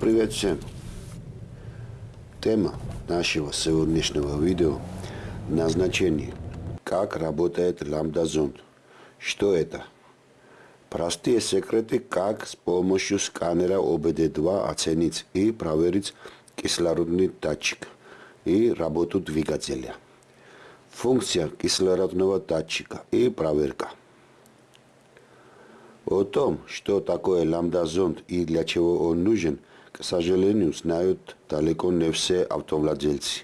Привет всем! Тема нашего сегодняшнего видео – назначение. Как работает ламбда-зонд? Что это? Простые секреты, как с помощью сканера ОБД-2 оценить и проверить кислородный датчик и работу двигателя. Функция кислородного датчика и проверка. О том, что такое ламбда-зонд и для чего он нужен – к сожалению, знают далеко не все автовладельцы.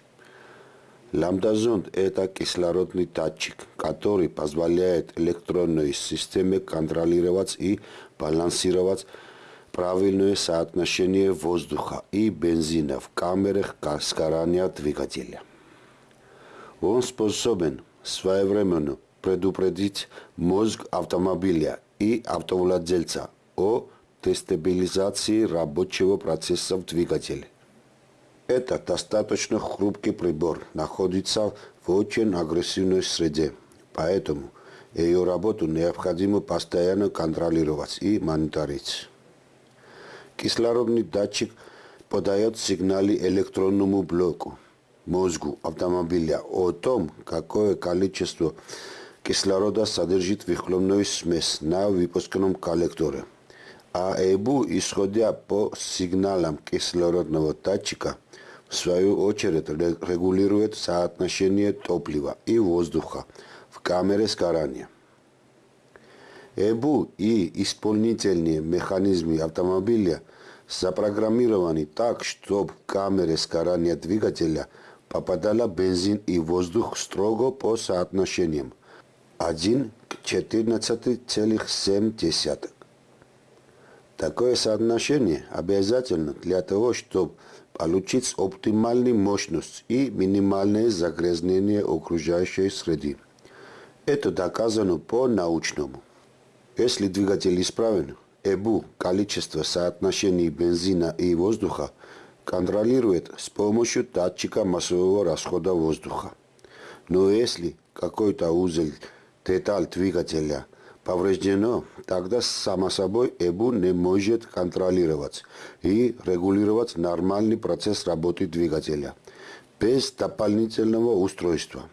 Ламбда-зонд – это кислородный датчик, который позволяет электронной системе контролировать и балансировать правильное соотношение воздуха и бензина в камерах сгорания двигателя. Он способен своевременно предупредить мозг автомобиля и автовладельца о дестабилизации рабочего процесса в двигателе. Это достаточно хрупкий прибор, находится в очень агрессивной среде, поэтому ее работу необходимо постоянно контролировать и мониторить. Кислородный датчик подает сигналы электронному блоку, мозгу автомобиля о том, какое количество кислорода содержит выхлопная смесь на выпускном коллекторе – а ЭБУ, исходя по сигналам кислородного датчика, в свою очередь регулирует соотношение топлива и воздуха в камере сгорания. ЭБУ и исполнительные механизмы автомобиля запрограммированы так, чтобы в камере сгорания двигателя попадала бензин и воздух строго по соотношениям 1 к 14,7. Такое соотношение обязательно для того, чтобы получить оптимальную мощность и минимальное загрязнение окружающей среды. Это доказано по-научному. Если двигатель исправен, ЭБУ, количество соотношений бензина и воздуха, контролирует с помощью датчика массового расхода воздуха. Но если какой-то узел, деталь двигателя – повреждено, тогда само собой ЭБУ не может контролировать и регулировать нормальный процесс работы двигателя без дополнительного устройства.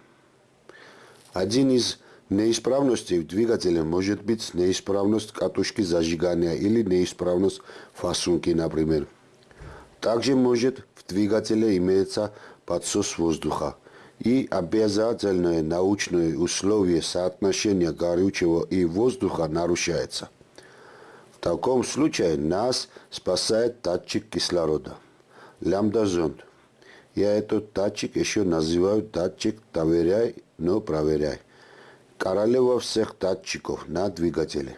Один из неисправностей в двигателе может быть неисправность катушки зажигания или неисправность фасунки, например. Также может в двигателе иметься подсос воздуха, и обязательное научное условие соотношения горючего и воздуха нарушается. В таком случае нас спасает датчик кислорода. Лямбда-зонд. Я этот датчик еще называю датчик «доверяй, но проверяй». Королева всех датчиков на двигателе.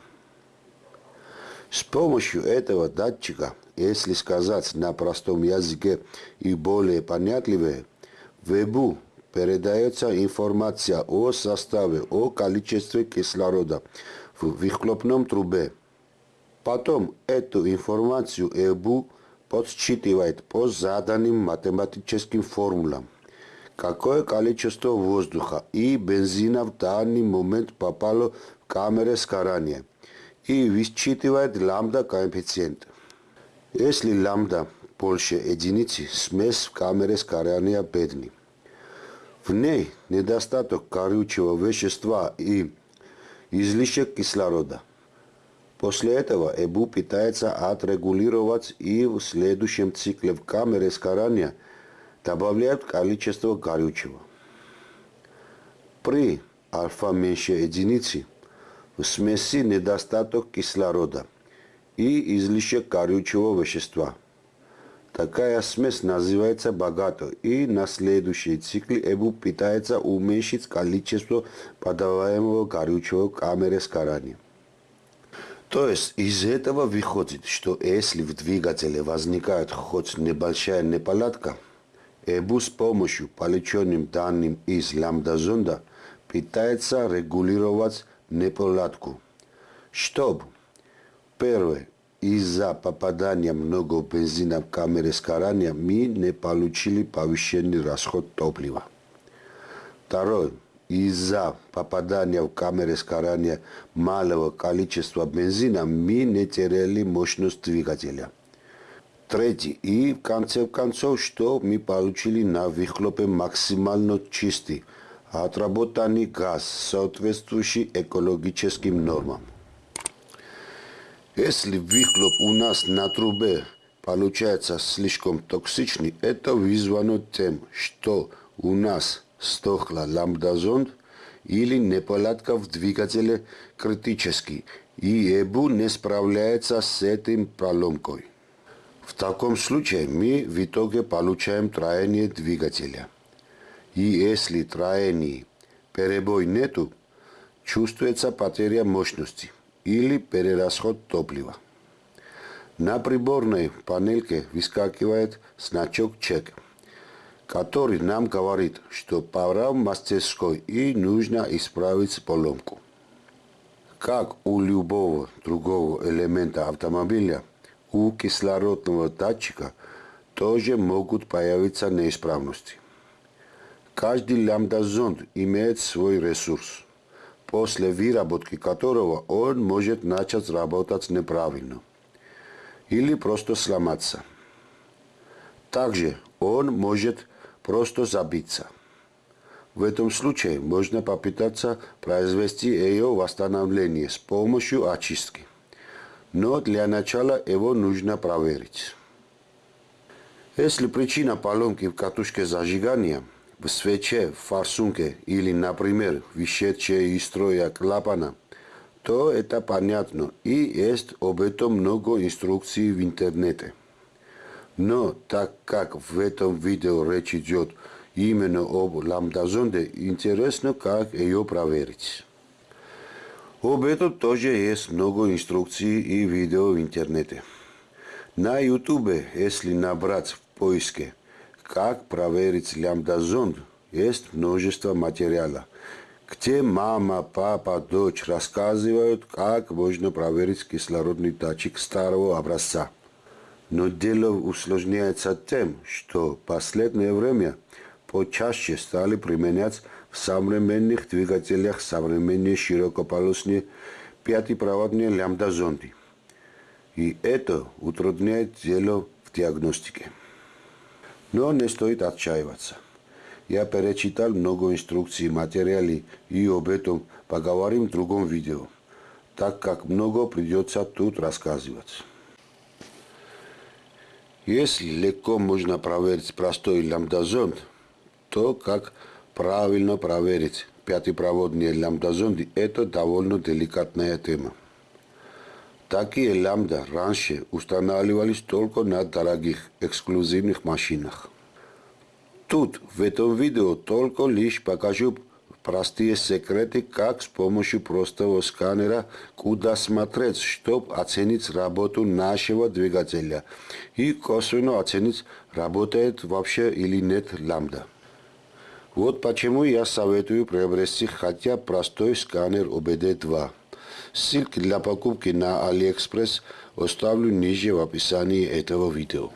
С помощью этого датчика, если сказать на простом языке и более понятливее, ВЭБУ передается информация о составе, о количестве кислорода в выхлопном трубе. Потом эту информацию ЭБУ подсчитывает по заданным математическим формулам. Какое количество воздуха и бензина в данный момент попало в камеру сгорания и высчитывает ламбда коэффициент. Если ламбда больше единицы, смесь в камере сгорания бедный. В ней недостаток горючего вещества и излишек кислорода. После этого ЭБУ пытается отрегулировать и в следующем цикле в камере сгорания добавляют количество горючего. При альфа меньше единицы в смеси недостаток кислорода и излишек горючего вещества – Такая смесь называется богатой, и на следующий цикл ЭБУ пытается уменьшить количество подаваемого горючего камеры сгорания. То есть из этого выходит, что если в двигателе возникает хоть небольшая неполадка, ЭБУ с помощью полученным данным из лямбда-зонда пытается регулировать неполадку, чтобы первое из-за попадање много бензина в камере сгорания мы не получили повышенный расход топлива. Второе. Из-за попадания в камеры сгорания малого количества бензина мы не теряли мощность двигателя. Третий. И в конце концов, что мы получили на выхлопе максимально чистый, отработанный газ, соответствующий экологическим нормам. Если выхлоп у нас на трубе получается слишком токсичный, это вызвано тем, что у нас стохла ламбдазонд или неполадка в двигателе критический, и ЭБУ не справляется с этим проломкой. В таком случае мы в итоге получаем троение двигателя. И если троений перебой нету, чувствуется потеря мощности или перерасход топлива. На приборной панельке выскакивает значок чек, который нам говорит, что пора в мастерской и нужно исправить поломку. Как у любого другого элемента автомобиля – у кислородного датчика тоже могут появиться неисправности. Каждый лямбда-зонд имеет свой ресурс, после выработки которого он может начать работать неправильно или просто сломаться. Также он может просто забиться. В этом случае можно попытаться произвести ее восстановление с помощью очистки но для начала его нужно проверить. Если причина поломки в катушке зажигания, в свече, в форсунке или, например, вышедшая из строя клапана, то это понятно и есть об этом много инструкций в интернете. Но так как в этом видео речь идет именно об ламдазонде, интересно, как ее проверить. Об этом тоже есть много инструкций и видео в интернете. На ютубе, если набрать в поиске «Как проверить лямбда-зонд», есть множество материала, где мама, папа, дочь рассказывают, как можно проверить кислородный датчик старого образца. Но дело усложняется тем, что в последнее время почаще стали применять в современных двигателях современные широкополосные пятипроводные лямбда-зонды. И это утрудняет дело в диагностике. Но не стоит отчаиваться. Я перечитал много инструкций, материалов и об этом поговорим в другом видео, так как много придется тут рассказывать. Если легко можно проверить простой лямбда-зонд, то как правильно проверить пятипроводные лямбда-зонды – это довольно деликатная тема. Такие лямбда раньше устанавливались только на дорогих эксклюзивных машинах. Тут в этом видео только лишь покажу простые секреты, как с помощью простого сканера, куда смотреть, чтобы оценить работу нашего двигателя и косвенно оценить, работает вообще или нет ламда. Вот почему я советую приобрести хотя простой сканер ОБД-2. Ссылки для покупки на AliExpress оставлю ниже в описании этого видео.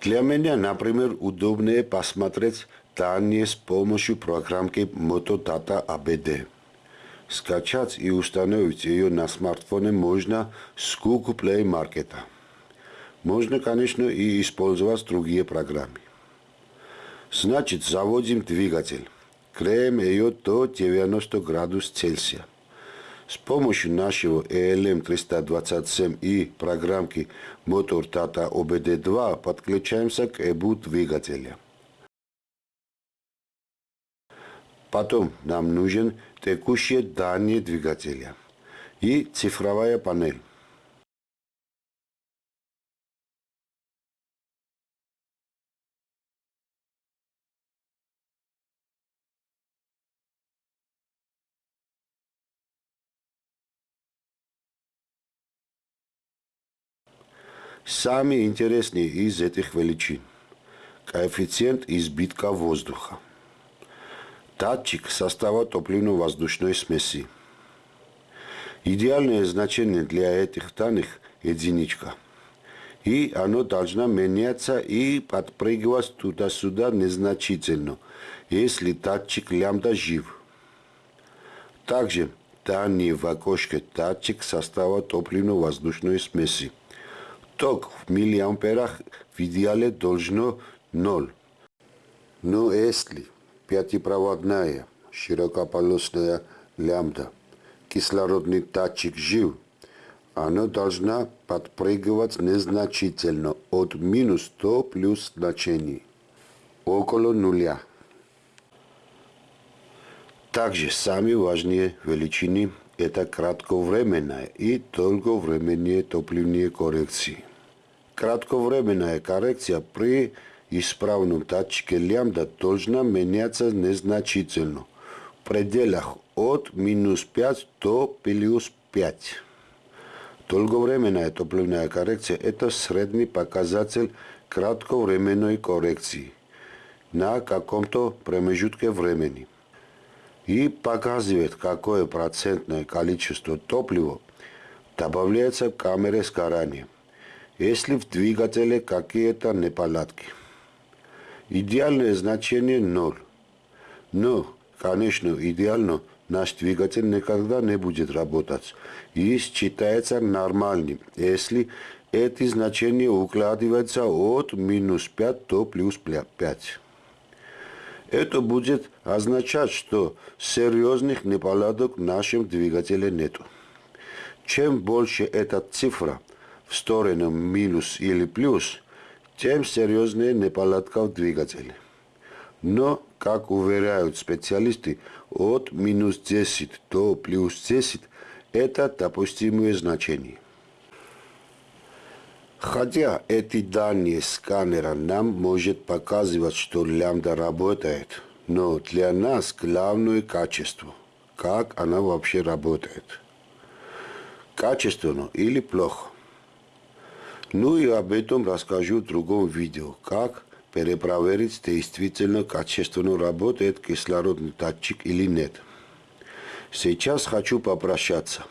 Для меня, например, удобнее посмотреть данные с помощью программки Motodata ABD. Скачать и установить ее на смартфоне можно с Google Play Market. Можно, конечно, и использовать другие программы. Значит, заводим двигатель. Греем ее до 90 градусов Цельсия. С помощью нашего ELM327 и программки Motor Tata OBD2 подключаемся к ЭБУ двигателя. Потом нам нужен текущие данные двигателя и цифровая панель. Самые интересные из этих величин – коэффициент избытка воздуха, датчик состава топливно-воздушной смеси. Идеальное значение для этих данных – единичка. И оно должно меняться и подпрыгивать туда-сюда незначительно, если датчик лямбда жив. Также данные в окошке датчик состава топливно-воздушной смеси – Ток в миллиамперах в идеале должно 0. Но если пятипроводная широкополосная лямбда, кислородный датчик жив, она должна подпрыгивать незначительно от минус 100 плюс значений, около нуля. Также самые важные величины – это кратковременная и долговременные топливные коррекции. Кратковременная коррекция при исправном датчике лямбда должна меняться незначительно в пределах от минус 5 до плюс 5. Долговременная топливная коррекция – это средний показатель кратковременной коррекции на каком-то промежутке времени. И показывает, какое процентное количество топлива добавляется к камере сгорания, если в двигателе какие-то неполадки. Идеальное значение 0. Но, конечно, идеально наш двигатель никогда не будет работать и считается нормальным, если эти значения укладываются от минус 5 до плюс 5. Это будет означать, что серьезных неполадок в нашем двигателе нет. Чем больше эта цифра сторону минус или плюс, тем серьезнее неполадка в двигателе. Но, как уверяют специалисты, от минус 10 до плюс 10 это допустимые значения. Хотя эти данные сканера нам может показывать, что лямбда работает, но для нас главное качество, как она вообще работает. Качественно или плохо. Ну и об этом расскажу в другом видео, как перепроверить, действительно качественно работает кислородный датчик или нет. Сейчас хочу попрощаться.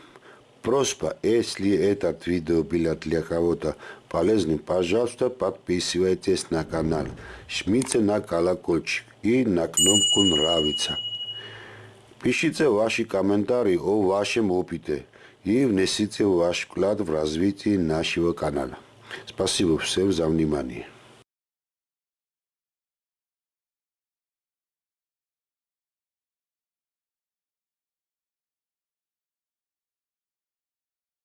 Просьба, если этот видео было для кого-то полезным, пожалуйста, подписывайтесь на канал, жмите на колокольчик и на кнопку «Нравится». Пишите ваши комментарии о вашем опыте и внесите ваш вклад в развитие нашего канала. Спасибо всем за внимание.